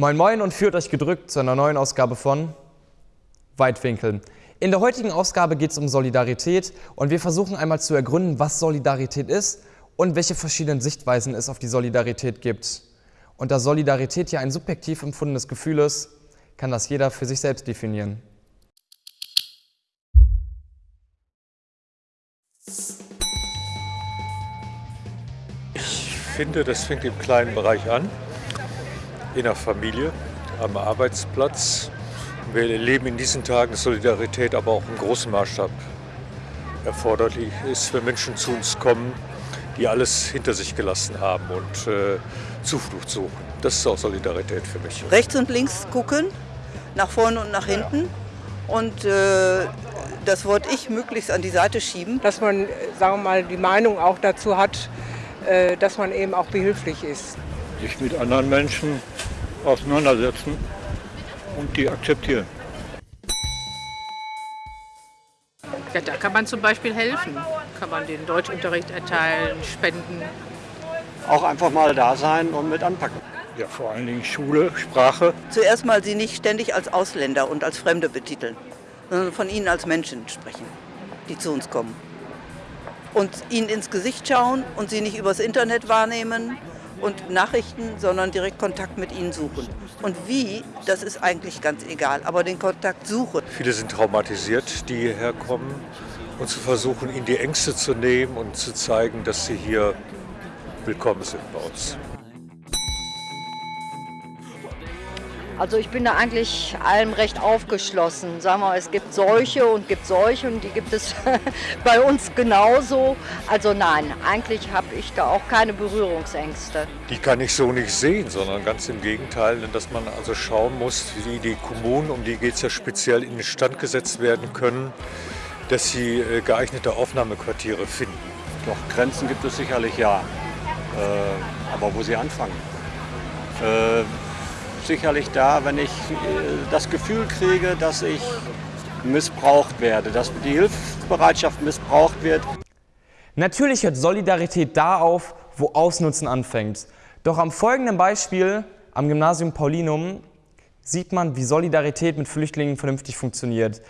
Moin Moin und führt euch gedrückt zu einer neuen Ausgabe von Weitwinkel. In der heutigen Ausgabe geht es um Solidarität und wir versuchen einmal zu ergründen, was Solidarität ist und welche verschiedenen Sichtweisen es auf die Solidarität gibt. Und da Solidarität ja ein subjektiv empfundenes Gefühl ist, kann das jeder für sich selbst definieren. Ich finde, das fängt im kleinen Bereich an in der Familie, am Arbeitsplatz. Wir erleben in diesen Tagen Solidarität, aber auch im großen Maßstab erforderlich ist, wenn Menschen zu uns kommen, die alles hinter sich gelassen haben und äh, Zuflucht suchen. Das ist auch Solidarität für mich. Rechts und links gucken, nach vorne und nach hinten und äh, das Wort Ich möglichst an die Seite schieben. Dass man, sagen wir mal, die Meinung auch dazu hat, äh, dass man eben auch behilflich ist. Sich mit anderen Menschen auseinandersetzen und die akzeptieren. Ja, da kann man zum Beispiel helfen. Kann man den Deutschunterricht erteilen, spenden. Auch einfach mal da sein und mit anpacken. Ja, vor allen Dingen Schule, Sprache. Zuerst mal sie nicht ständig als Ausländer und als Fremde betiteln, sondern von ihnen als Menschen sprechen, die zu uns kommen. Und ihnen ins Gesicht schauen und sie nicht übers Internet wahrnehmen, und Nachrichten, sondern direkt Kontakt mit ihnen suchen. Und wie, das ist eigentlich ganz egal, aber den Kontakt suchen. Viele sind traumatisiert, die hierher kommen und zu versuchen, ihnen die Ängste zu nehmen und zu zeigen, dass sie hier willkommen sind bei uns. Also ich bin da eigentlich allem recht aufgeschlossen. Sagen wir, es gibt solche und gibt solche und die gibt es bei uns genauso. Also nein, eigentlich habe ich da auch keine Berührungsängste. Die kann ich so nicht sehen, sondern ganz im Gegenteil, dass man also schauen muss, wie die Kommunen, um die geht es ja speziell, in den Stand gesetzt werden können, dass sie äh, geeignete Aufnahmequartiere finden. Doch Grenzen gibt es sicherlich ja. Äh, aber wo sie anfangen? Äh, sicherlich da, wenn ich äh, das Gefühl kriege, dass ich missbraucht werde, dass die Hilfsbereitschaft missbraucht wird. Natürlich hört Solidarität da auf, wo Ausnutzen anfängt. Doch am folgenden Beispiel am Gymnasium Paulinum sieht man, wie Solidarität mit Flüchtlingen vernünftig funktioniert.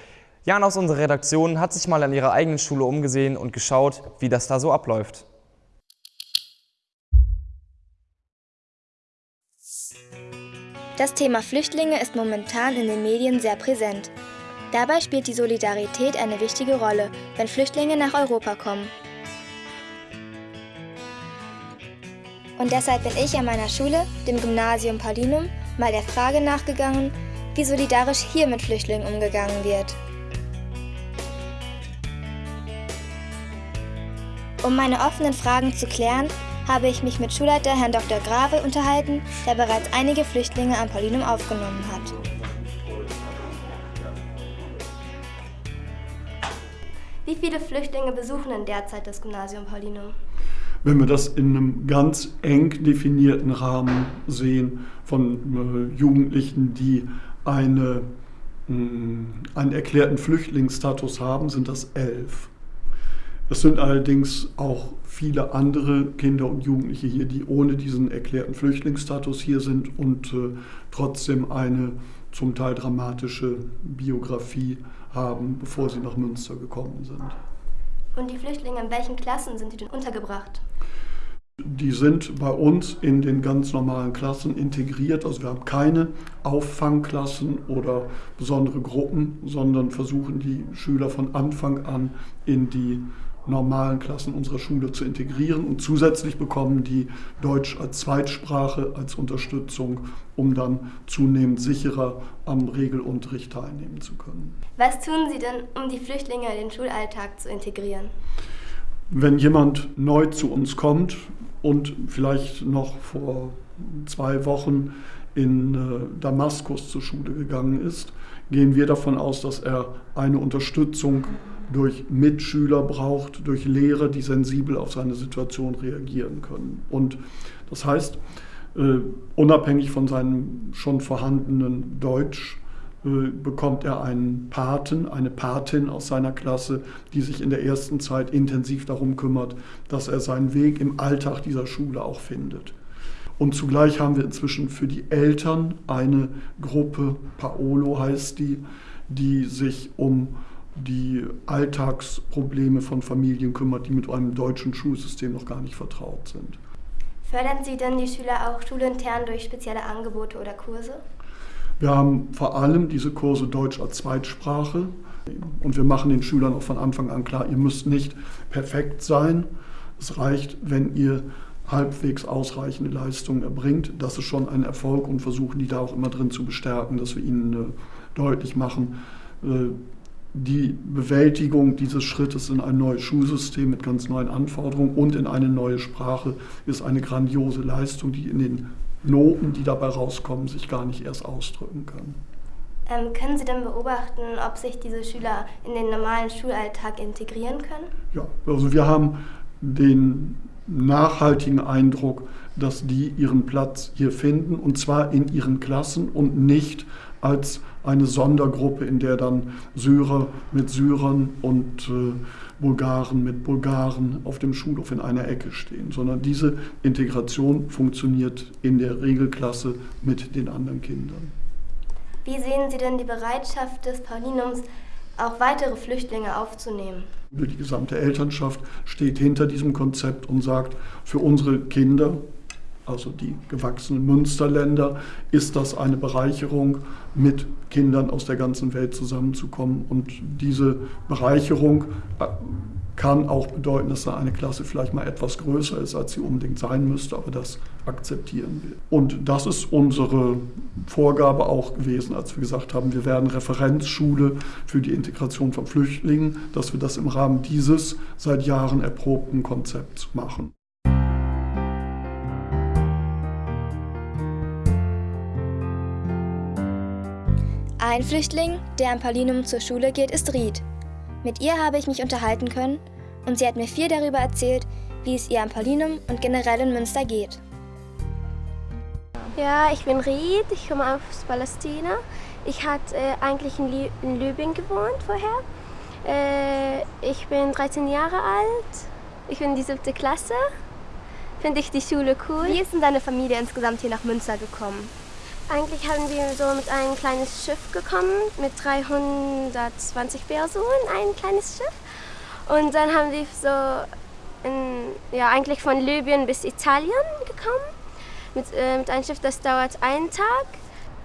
Jan aus unserer Redaktion hat sich mal an ihrer eigenen Schule umgesehen und geschaut, wie das da so abläuft. Das Thema Flüchtlinge ist momentan in den Medien sehr präsent. Dabei spielt die Solidarität eine wichtige Rolle, wenn Flüchtlinge nach Europa kommen. Und deshalb bin ich an meiner Schule, dem Gymnasium Paulinum, mal der Frage nachgegangen, wie solidarisch hier mit Flüchtlingen umgegangen wird. Um meine offenen Fragen zu klären, habe ich mich mit Schulleiter Herrn Dr. Grave unterhalten, der bereits einige Flüchtlinge am Paulinum aufgenommen hat. Wie viele Flüchtlinge besuchen denn derzeit das Gymnasium Paulinum? Wenn wir das in einem ganz eng definierten Rahmen sehen von äh, Jugendlichen, die eine, mm, einen erklärten Flüchtlingsstatus haben, sind das elf. Es sind allerdings auch viele andere Kinder und Jugendliche hier, die ohne diesen erklärten Flüchtlingsstatus hier sind und äh, trotzdem eine zum Teil dramatische Biografie haben, bevor sie nach Münster gekommen sind. Und die Flüchtlinge, in welchen Klassen sind die denn untergebracht? Die sind bei uns in den ganz normalen Klassen integriert. Also wir haben keine Auffangklassen oder besondere Gruppen, sondern versuchen die Schüler von Anfang an in die normalen Klassen unserer Schule zu integrieren und zusätzlich bekommen die Deutsch als Zweitsprache, als Unterstützung, um dann zunehmend sicherer am Regelunterricht teilnehmen zu können. Was tun Sie denn, um die Flüchtlinge in den Schulalltag zu integrieren? Wenn jemand neu zu uns kommt und vielleicht noch vor zwei Wochen in äh, Damaskus zur Schule gegangen ist, gehen wir davon aus, dass er eine Unterstützung durch Mitschüler braucht, durch Lehrer, die sensibel auf seine Situation reagieren können. Und das heißt, äh, unabhängig von seinem schon vorhandenen Deutsch, äh, bekommt er einen Paten, eine Patin aus seiner Klasse, die sich in der ersten Zeit intensiv darum kümmert, dass er seinen Weg im Alltag dieser Schule auch findet. Und zugleich haben wir inzwischen für die Eltern eine Gruppe, Paolo heißt die, die sich um die Alltagsprobleme von Familien kümmert, die mit einem deutschen Schulsystem noch gar nicht vertraut sind. Fördern Sie denn die Schüler auch schulintern durch spezielle Angebote oder Kurse? Wir haben vor allem diese Kurse Deutsch als Zweitsprache und wir machen den Schülern auch von Anfang an klar, ihr müsst nicht perfekt sein. Es reicht, wenn ihr halbwegs ausreichende Leistungen erbringt. Das ist schon ein Erfolg und versuchen die da auch immer drin zu bestärken, dass wir ihnen äh, deutlich machen, äh, die Bewältigung dieses Schrittes in ein neues Schulsystem mit ganz neuen Anforderungen und in eine neue Sprache ist eine grandiose Leistung, die in den Noten, die dabei rauskommen, sich gar nicht erst ausdrücken kann. Ähm, können Sie denn beobachten, ob sich diese Schüler in den normalen Schulalltag integrieren können? Ja, also wir haben den nachhaltigen Eindruck, dass die ihren Platz hier finden und zwar in ihren Klassen und nicht als eine Sondergruppe, in der dann Syrer mit Syrern und äh, Bulgaren mit Bulgaren auf dem Schulhof in einer Ecke stehen, sondern diese Integration funktioniert in der Regelklasse mit den anderen Kindern. Wie sehen Sie denn die Bereitschaft des Paulinums, auch weitere Flüchtlinge aufzunehmen? Die gesamte Elternschaft steht hinter diesem Konzept und sagt, für unsere Kinder also die gewachsenen Münsterländer, ist das eine Bereicherung, mit Kindern aus der ganzen Welt zusammenzukommen. Und diese Bereicherung äh, kann auch bedeuten, dass da eine Klasse vielleicht mal etwas größer ist, als sie unbedingt sein müsste, aber das akzeptieren wir. Und das ist unsere Vorgabe auch gewesen, als wir gesagt haben, wir werden Referenzschule für die Integration von Flüchtlingen, dass wir das im Rahmen dieses seit Jahren erprobten Konzepts machen. Ein Flüchtling, der am Paulinum zur Schule geht, ist Ried. Mit ihr habe ich mich unterhalten können und sie hat mir viel darüber erzählt, wie es ihr am Paulinum und generell in Münster geht. Ja, ich bin Ried, ich komme aus Palästina. Ich hatte äh, eigentlich in, Lü in Libyen gewohnt vorher. Äh, ich bin 13 Jahre alt, ich bin in die siebte Klasse. Finde ich die Schule cool. Wie ist denn deine Familie insgesamt hier nach Münster gekommen? Eigentlich haben wir so mit einem kleines Schiff gekommen, mit 320 Personen, ein kleines Schiff. Und dann haben wir so in, ja, eigentlich von Libyen bis Italien gekommen, mit, äh, mit einem Schiff, das dauert einen Tag.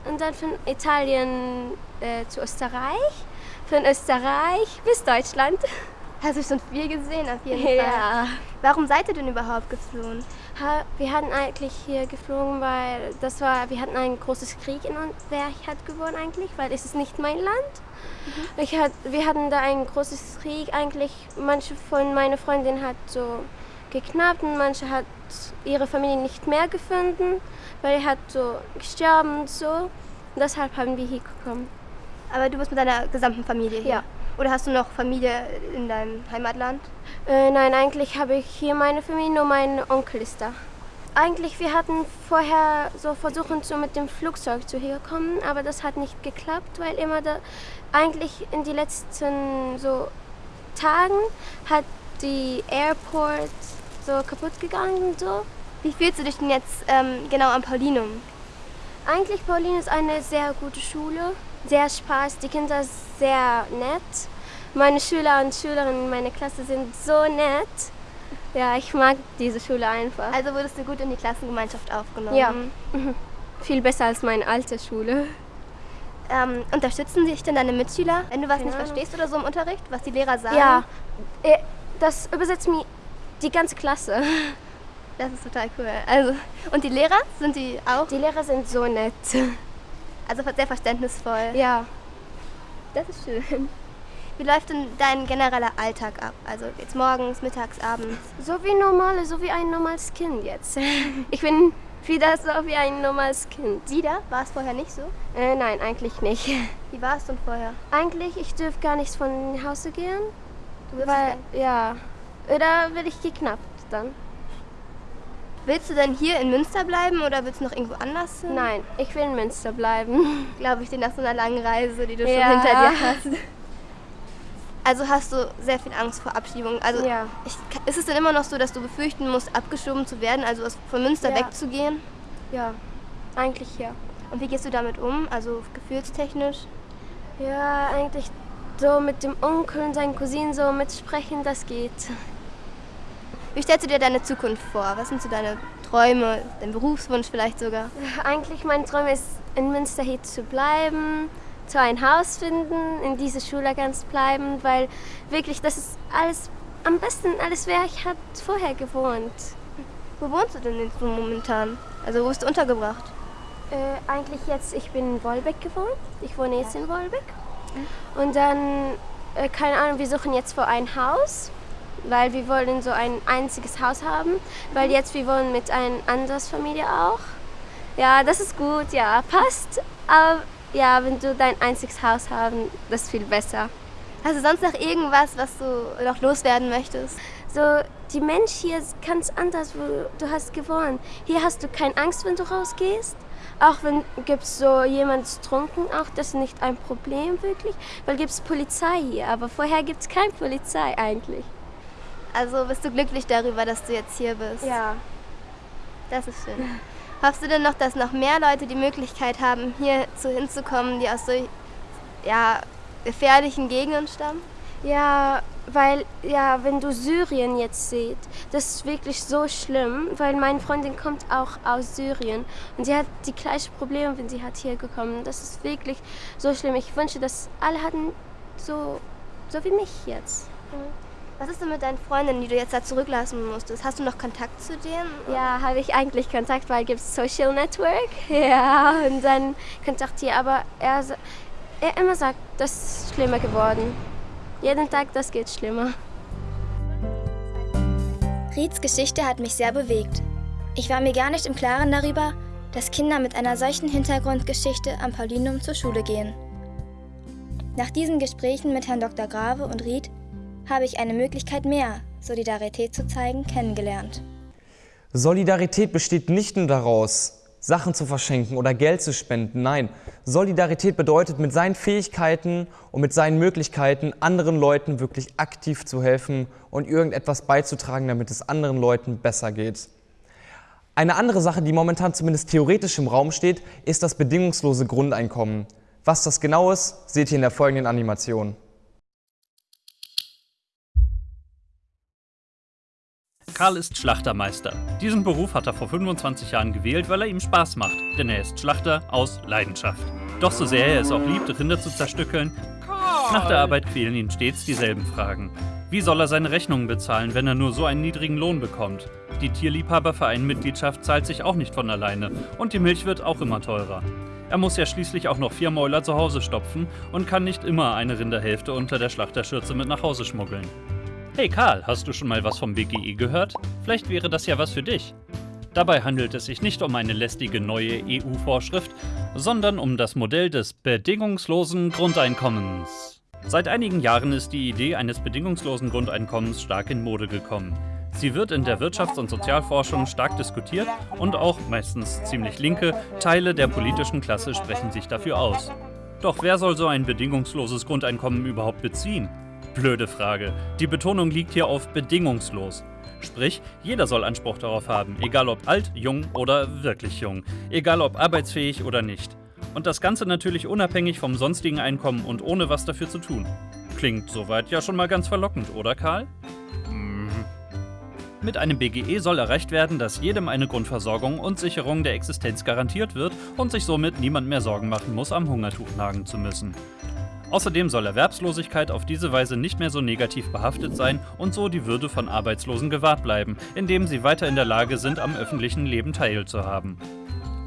Und dann von Italien äh, zu Österreich, von Österreich bis Deutschland. Hast du schon viel gesehen auf jeden Fall. Ja. Warum seid ihr denn überhaupt geflohen? Wir hatten eigentlich hier geflogen, weil das war, wir hatten einen großen Krieg in uns. Wer hat gewonnen eigentlich? Weil es ist nicht mein Land. Mhm. Ich hat, wir hatten da einen großen Krieg eigentlich. Manche von meinen Freundinnen hat so geknappt und manche hat ihre Familie nicht mehr gefunden, weil er hat so gestorben und so. Und deshalb haben wir hier gekommen. Aber du bist mit deiner gesamten Familie hier? Ja. Oder hast du noch Familie in deinem Heimatland? Äh, nein, eigentlich habe ich hier meine Familie, nur mein Onkel ist da. Eigentlich, wir hatten vorher so versucht, so mit dem Flugzeug zu hier kommen, aber das hat nicht geklappt, weil immer da, eigentlich in den letzten so Tagen hat die Airport so kaputt gegangen und so. Wie fühlst du dich denn jetzt ähm, genau am Paulinum? Eigentlich Paulinum ist eine sehr gute Schule, sehr Spaß, die Kinder sind sehr nett. Meine Schüler und Schülerinnen in meiner Klasse sind so nett. Ja, ich mag diese Schule einfach. Also wurdest du gut in die Klassengemeinschaft aufgenommen? Ja, mhm. viel besser als meine alte Schule. Ähm, unterstützen sich denn deine Mitschüler, wenn du was Keine nicht Ahnung. verstehst oder so im Unterricht, was die Lehrer sagen? Ja, äh, das übersetzt mir die ganze Klasse. Das ist total cool. Also, und die Lehrer, sind die auch? Die Lehrer sind so nett. Also sehr verständnisvoll. Ja. Das ist schön. Wie läuft denn dein genereller Alltag ab? Also jetzt morgens, mittags, abends? So wie normale, so wie ein normales Kind jetzt. Ich bin wieder so wie ein normales Kind. Wieder? War es vorher nicht so? Äh, nein, eigentlich nicht. Wie war es denn vorher? Eigentlich, ich dürfte gar nicht von Hause gehen. Du weil, ja. Oder werde ich geknappt dann. Willst du denn hier in Münster bleiben oder willst du noch irgendwo anders hin? Nein, ich will in Münster bleiben. Glaube ich dir nach so einer langen Reise, die du ja. schon hinter dir hast. Also hast du sehr viel Angst vor Abschiebung. Also ja. ich, ist es denn immer noch so, dass du befürchten musst, abgeschoben zu werden, also von Münster ja. wegzugehen? Ja, eigentlich ja. Und wie gehst du damit um, also gefühlstechnisch? Ja, eigentlich so mit dem Onkel und seinen Cousinen so mitsprechen, das geht. Wie stellst du dir deine Zukunft vor? Was sind so deine Träume, dein Berufswunsch vielleicht sogar? Eigentlich mein Traum ist, in Münsterheath zu bleiben, zu ein Haus finden, in dieser Schule ganz bleiben, weil wirklich das ist alles, am besten alles wäre, ich hat vorher gewohnt. Wo wohnst du denn jetzt so momentan? Also wo bist du untergebracht? Äh, eigentlich jetzt, ich bin in Wolbeck gewohnt. Ich wohne jetzt in Wolbeck. Und dann, äh, keine Ahnung, wir suchen jetzt vor ein Haus, weil wir wollen so ein einziges Haus haben. Weil jetzt wir wohnen mit einer anderen Familie auch. Ja, das ist gut, ja, passt. Aber ja, wenn du dein einziges Haus haben, das ist viel besser. Hast du sonst noch irgendwas, was du noch loswerden möchtest? So, die Mensch hier ist ganz anders, wo du hast gewohnt. Hier hast du keine Angst, wenn du rausgehst. Auch wenn gibt so jemand trunken, auch das ist nicht ein Problem wirklich, weil gibt es Polizei hier, aber vorher gibt es keine Polizei eigentlich. Also bist du glücklich darüber, dass du jetzt hier bist? Ja. Das ist schön. Hoffst du denn noch, dass noch mehr Leute die Möglichkeit haben, hier zu hinzukommen, die aus so ja, gefährlichen Gegenden stammen? Ja, weil, ja, wenn du Syrien jetzt siehst, das ist wirklich so schlimm, weil meine Freundin kommt auch aus Syrien und sie hat die gleichen Probleme, wenn sie hat hier gekommen. Das ist wirklich so schlimm. Ich wünsche, dass alle hatten so, so wie mich jetzt. Was ist denn mit deinen Freundinnen, die du jetzt da zurücklassen musstest? Hast du noch Kontakt zu denen? Ja, habe ich eigentlich Kontakt, weil gibt es Social Network. Ja, und dann kontaktiere. Aber er, er immer sagt, das ist schlimmer geworden. Jeden Tag, das geht schlimmer. Rieds Geschichte hat mich sehr bewegt. Ich war mir gar nicht im Klaren darüber, dass Kinder mit einer solchen Hintergrundgeschichte am Paulinum zur Schule gehen. Nach diesen Gesprächen mit Herrn Dr. Grave und Ried habe ich eine Möglichkeit mehr, Solidarität zu zeigen, kennengelernt. Solidarität besteht nicht nur daraus, Sachen zu verschenken oder Geld zu spenden. Nein, Solidarität bedeutet, mit seinen Fähigkeiten und mit seinen Möglichkeiten anderen Leuten wirklich aktiv zu helfen und irgendetwas beizutragen, damit es anderen Leuten besser geht. Eine andere Sache, die momentan zumindest theoretisch im Raum steht, ist das bedingungslose Grundeinkommen. Was das genau ist, seht ihr in der folgenden Animation. Karl ist Schlachtermeister. Diesen Beruf hat er vor 25 Jahren gewählt, weil er ihm Spaß macht, denn er ist Schlachter aus Leidenschaft. Doch so sehr er es auch liebt, Rinder zu zerstückeln, nach der Arbeit quälen ihn stets dieselben Fragen. Wie soll er seine Rechnungen bezahlen, wenn er nur so einen niedrigen Lohn bekommt? Die Tierliebhaberverein-Mitgliedschaft zahlt sich auch nicht von alleine und die Milch wird auch immer teurer. Er muss ja schließlich auch noch vier Mäuler zu Hause stopfen und kann nicht immer eine Rinderhälfte unter der Schlachterschürze mit nach Hause schmuggeln. Hey Karl, hast du schon mal was vom BGE gehört? Vielleicht wäre das ja was für dich. Dabei handelt es sich nicht um eine lästige neue EU-Vorschrift, sondern um das Modell des bedingungslosen Grundeinkommens. Seit einigen Jahren ist die Idee eines bedingungslosen Grundeinkommens stark in Mode gekommen. Sie wird in der Wirtschafts- und Sozialforschung stark diskutiert und auch, meistens ziemlich linke, Teile der politischen Klasse sprechen sich dafür aus. Doch wer soll so ein bedingungsloses Grundeinkommen überhaupt beziehen? Blöde Frage. Die Betonung liegt hier auf bedingungslos. Sprich, jeder soll Anspruch darauf haben, egal ob alt, jung oder wirklich jung, egal ob arbeitsfähig oder nicht. Und das Ganze natürlich unabhängig vom sonstigen Einkommen und ohne was dafür zu tun. Klingt soweit ja schon mal ganz verlockend, oder Karl? Mhm. Mit einem BGE soll erreicht werden, dass jedem eine Grundversorgung und Sicherung der Existenz garantiert wird und sich somit niemand mehr Sorgen machen muss, am Hungertuch nagen zu müssen. Außerdem soll Erwerbslosigkeit auf diese Weise nicht mehr so negativ behaftet sein und so die Würde von Arbeitslosen gewahrt bleiben, indem sie weiter in der Lage sind, am öffentlichen Leben teilzuhaben.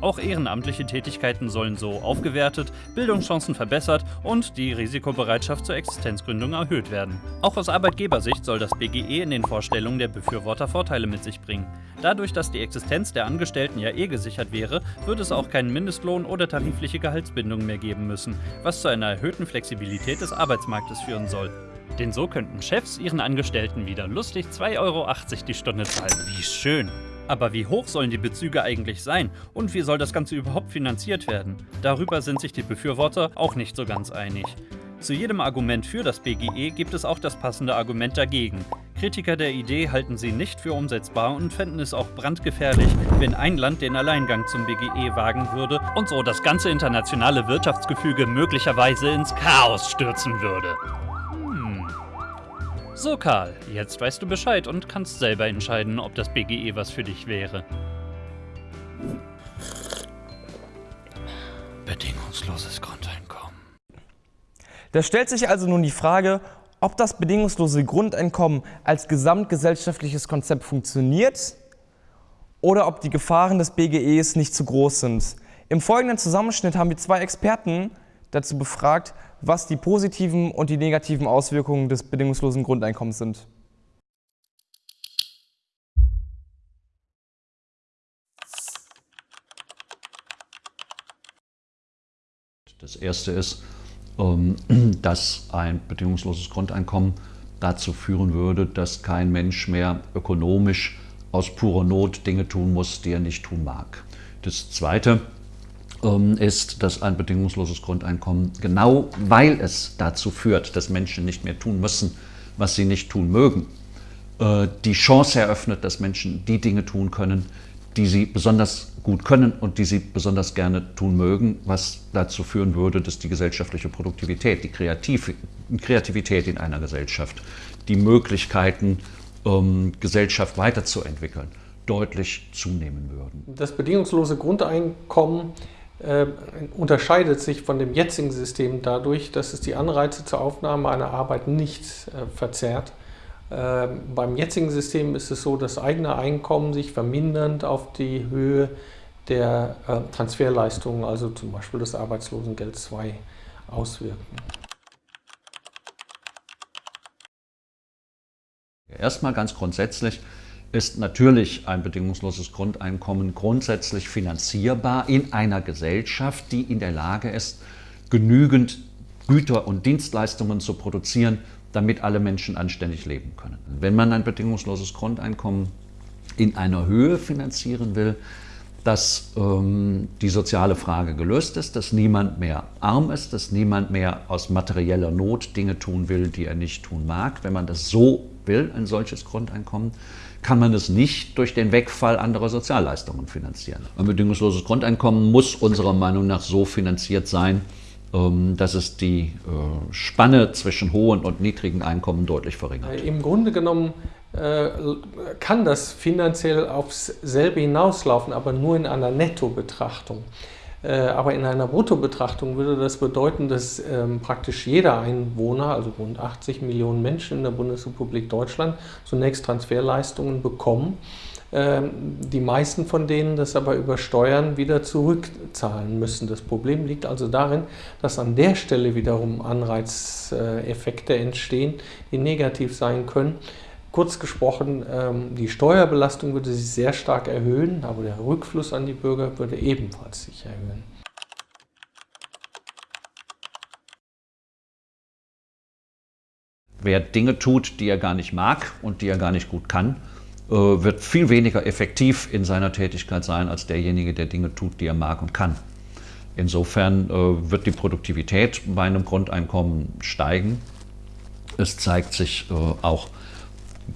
Auch ehrenamtliche Tätigkeiten sollen so aufgewertet, Bildungschancen verbessert und die Risikobereitschaft zur Existenzgründung erhöht werden. Auch aus Arbeitgebersicht soll das BGE in den Vorstellungen der Befürworter Vorteile mit sich bringen. Dadurch, dass die Existenz der Angestellten ja eh gesichert wäre, würde es auch keinen Mindestlohn oder tarifliche Gehaltsbindung mehr geben müssen, was zu einer erhöhten Flexibilität des Arbeitsmarktes führen soll. Denn so könnten Chefs ihren Angestellten wieder lustig 2,80 Euro die Stunde zahlen. Wie schön! Aber wie hoch sollen die Bezüge eigentlich sein und wie soll das Ganze überhaupt finanziert werden? Darüber sind sich die Befürworter auch nicht so ganz einig. Zu jedem Argument für das BGE gibt es auch das passende Argument dagegen. Kritiker der Idee halten sie nicht für umsetzbar und fänden es auch brandgefährlich, wenn ein Land den Alleingang zum BGE wagen würde und so das ganze internationale Wirtschaftsgefüge möglicherweise ins Chaos stürzen würde. So Karl, jetzt weißt du Bescheid und kannst selber entscheiden, ob das BGE was für dich wäre. Bedingungsloses Grundeinkommen. Da stellt sich also nun die Frage, ob das bedingungslose Grundeinkommen als gesamtgesellschaftliches Konzept funktioniert oder ob die Gefahren des BGEs nicht zu groß sind. Im folgenden Zusammenschnitt haben wir zwei Experten dazu befragt, was die positiven und die negativen Auswirkungen des bedingungslosen Grundeinkommens sind. Das erste ist, ähm, dass ein bedingungsloses Grundeinkommen dazu führen würde, dass kein Mensch mehr ökonomisch aus purer Not Dinge tun muss, die er nicht tun mag. Das Zweite ist, dass ein bedingungsloses Grundeinkommen, genau weil es dazu führt, dass Menschen nicht mehr tun müssen, was sie nicht tun mögen, äh, die Chance eröffnet, dass Menschen die Dinge tun können, die sie besonders gut können und die sie besonders gerne tun mögen, was dazu führen würde, dass die gesellschaftliche Produktivität, die Kreativ Kreativität in einer Gesellschaft, die Möglichkeiten, ähm, Gesellschaft weiterzuentwickeln, deutlich zunehmen würden. Das bedingungslose Grundeinkommen äh, unterscheidet sich von dem jetzigen System dadurch, dass es die Anreize zur Aufnahme einer Arbeit nicht äh, verzerrt ähm, beim jetzigen System ist es so, dass eigene Einkommen sich vermindernd auf die Höhe der äh, Transferleistungen, also zum Beispiel des Arbeitslosengeld II, auswirken. Erstmal ganz grundsätzlich ist natürlich ein bedingungsloses Grundeinkommen grundsätzlich finanzierbar in einer Gesellschaft, die in der Lage ist, genügend Güter und Dienstleistungen zu produzieren, damit alle Menschen anständig leben können. Wenn man ein bedingungsloses Grundeinkommen in einer Höhe finanzieren will, dass ähm, die soziale Frage gelöst ist, dass niemand mehr arm ist, dass niemand mehr aus materieller Not Dinge tun will, die er nicht tun mag. Wenn man das so will, ein solches Grundeinkommen, kann man es nicht durch den Wegfall anderer Sozialleistungen finanzieren. Ein bedingungsloses Grundeinkommen muss unserer Meinung nach so finanziert sein, ähm, dass es die äh, Spanne zwischen hohen und niedrigen Einkommen deutlich verringert. Äh, Im Grunde genommen äh, kann das finanziell aufs selbe hinauslaufen, aber nur in einer Nettobetrachtung. Aber in einer Bruttobetrachtung würde das bedeuten, dass ähm, praktisch jeder Einwohner, also rund 80 Millionen Menschen in der Bundesrepublik Deutschland, zunächst Transferleistungen bekommen ähm, die meisten von denen das aber über Steuern wieder zurückzahlen müssen. Das Problem liegt also darin, dass an der Stelle wiederum Anreizeffekte entstehen, die negativ sein können. Kurz gesprochen, ähm, die Steuerbelastung würde sich sehr stark erhöhen, aber der Rückfluss an die Bürger würde ebenfalls sich erhöhen. Wer Dinge tut, die er gar nicht mag und die er gar nicht gut kann, äh, wird viel weniger effektiv in seiner Tätigkeit sein als derjenige, der Dinge tut, die er mag und kann. Insofern äh, wird die Produktivität bei einem Grundeinkommen steigen. Es zeigt sich äh, auch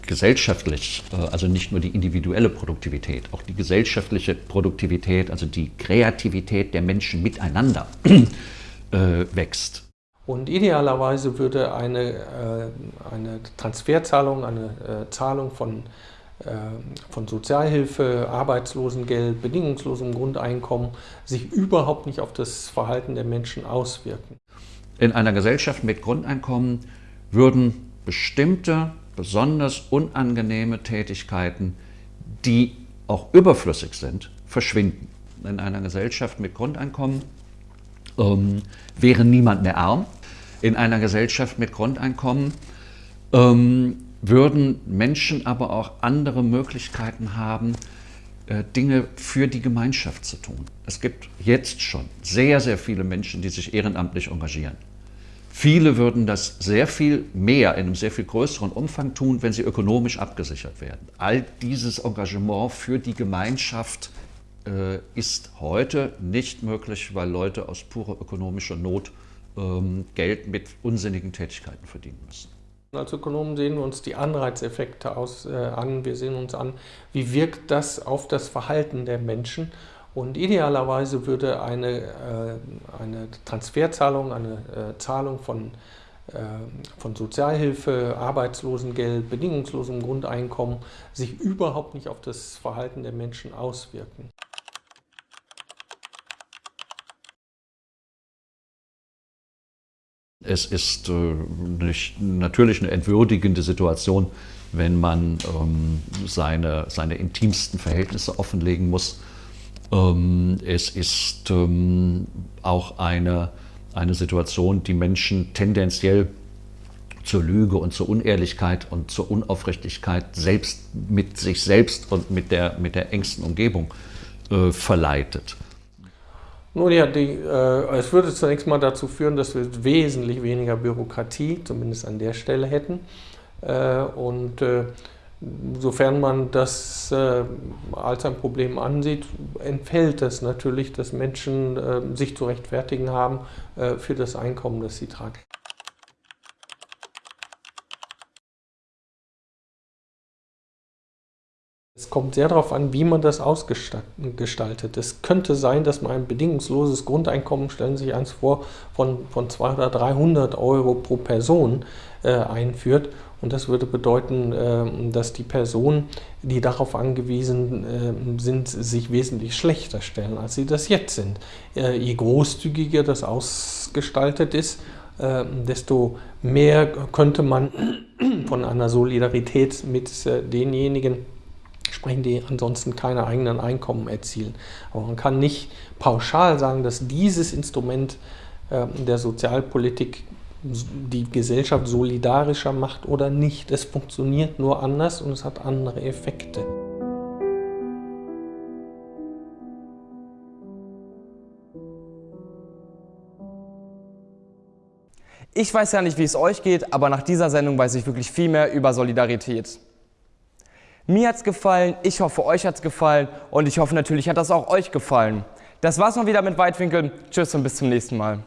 gesellschaftlich, also nicht nur die individuelle Produktivität, auch die gesellschaftliche Produktivität, also die Kreativität der Menschen miteinander wächst. Und idealerweise würde eine, eine Transferzahlung, eine Zahlung von von Sozialhilfe, Arbeitslosengeld, bedingungslosem Grundeinkommen sich überhaupt nicht auf das Verhalten der Menschen auswirken. In einer Gesellschaft mit Grundeinkommen würden bestimmte, besonders unangenehme Tätigkeiten, die auch überflüssig sind, verschwinden. In einer Gesellschaft mit Grundeinkommen ähm, wäre niemand mehr arm. In einer Gesellschaft mit Grundeinkommen ähm, würden Menschen aber auch andere Möglichkeiten haben, äh, Dinge für die Gemeinschaft zu tun. Es gibt jetzt schon sehr, sehr viele Menschen, die sich ehrenamtlich engagieren. Viele würden das sehr viel mehr, in einem sehr viel größeren Umfang tun, wenn sie ökonomisch abgesichert werden. All dieses Engagement für die Gemeinschaft äh, ist heute nicht möglich, weil Leute aus purer ökonomischer Not ähm, Geld mit unsinnigen Tätigkeiten verdienen müssen. Als Ökonomen sehen wir uns die Anreizeffekte aus, äh, an. Wir sehen uns an, wie wirkt das auf das Verhalten der Menschen. Und idealerweise würde eine, äh, eine Transferzahlung, eine äh, Zahlung von, äh, von Sozialhilfe, Arbeitslosengeld, bedingungslosem Grundeinkommen sich überhaupt nicht auf das Verhalten der Menschen auswirken. Es ist äh, nicht, natürlich eine entwürdigende Situation, wenn man ähm, seine, seine intimsten Verhältnisse offenlegen muss. Ähm, es ist ähm, auch eine, eine Situation, die Menschen tendenziell zur Lüge und zur Unehrlichkeit und zur Unaufrichtigkeit selbst mit sich selbst und mit der, mit der engsten Umgebung äh, verleitet. Nun ja, die, äh, es würde zunächst mal dazu führen, dass wir wesentlich weniger Bürokratie, zumindest an der Stelle hätten. Äh, und äh, sofern man das äh, als ein Problem ansieht, entfällt es natürlich, dass Menschen äh, sich zu rechtfertigen haben äh, für das Einkommen, das sie tragen. Es kommt sehr darauf an, wie man das ausgestaltet. Es könnte sein, dass man ein bedingungsloses Grundeinkommen, stellen Sie sich eins vor, von, von 200 oder 300 Euro pro Person äh, einführt. Und das würde bedeuten, äh, dass die Personen, die darauf angewiesen äh, sind, sich wesentlich schlechter stellen, als sie das jetzt sind. Äh, je großzügiger das ausgestaltet ist, äh, desto mehr könnte man von einer Solidarität mit äh, denjenigen sprechen, die ansonsten keine eigenen Einkommen erzielen. Aber man kann nicht pauschal sagen, dass dieses Instrument der Sozialpolitik die Gesellschaft solidarischer macht oder nicht. Es funktioniert nur anders und es hat andere Effekte. Ich weiß ja nicht, wie es euch geht, aber nach dieser Sendung weiß ich wirklich viel mehr über Solidarität. Mir hat's gefallen, ich hoffe, euch hat's gefallen und ich hoffe natürlich, hat das auch euch gefallen. Das war's mal wieder mit Weitwinkel. Tschüss und bis zum nächsten Mal.